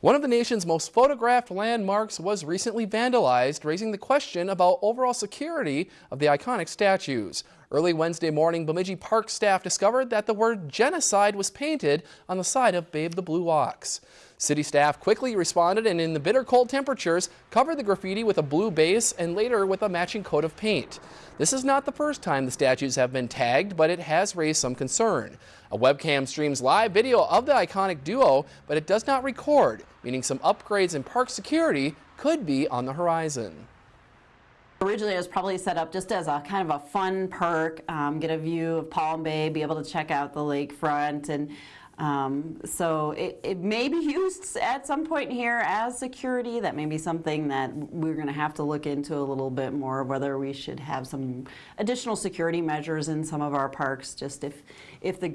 One of the nation's most photographed landmarks was recently vandalized, raising the question about overall security of the iconic statues. Early Wednesday morning, Bemidji Park staff discovered that the word genocide was painted on the side of Babe the Blue Ox. City staff quickly responded and in the bitter cold temperatures covered the graffiti with a blue base and later with a matching coat of paint. This is not the first time the statues have been tagged, but it has raised some concern. A webcam streams live video of the iconic duo, but it does not record, meaning some upgrades in park security could be on the horizon. Originally, it was probably set up just as a kind of a fun perk, um, get a view of Palm Bay, be able to check out the lakefront, and um, so it, it may be used at some point here as security. That may be something that we're going to have to look into a little bit more, whether we should have some additional security measures in some of our parks, just if, if the